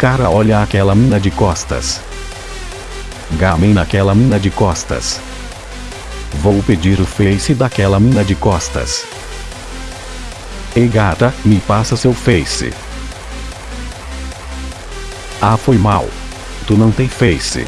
Cara olha aquela mina de costas. Gamen naquela mina de costas. Vou pedir o face daquela mina de costas. Ei gata, me passa seu face. Ah foi mal. Tu não tem face.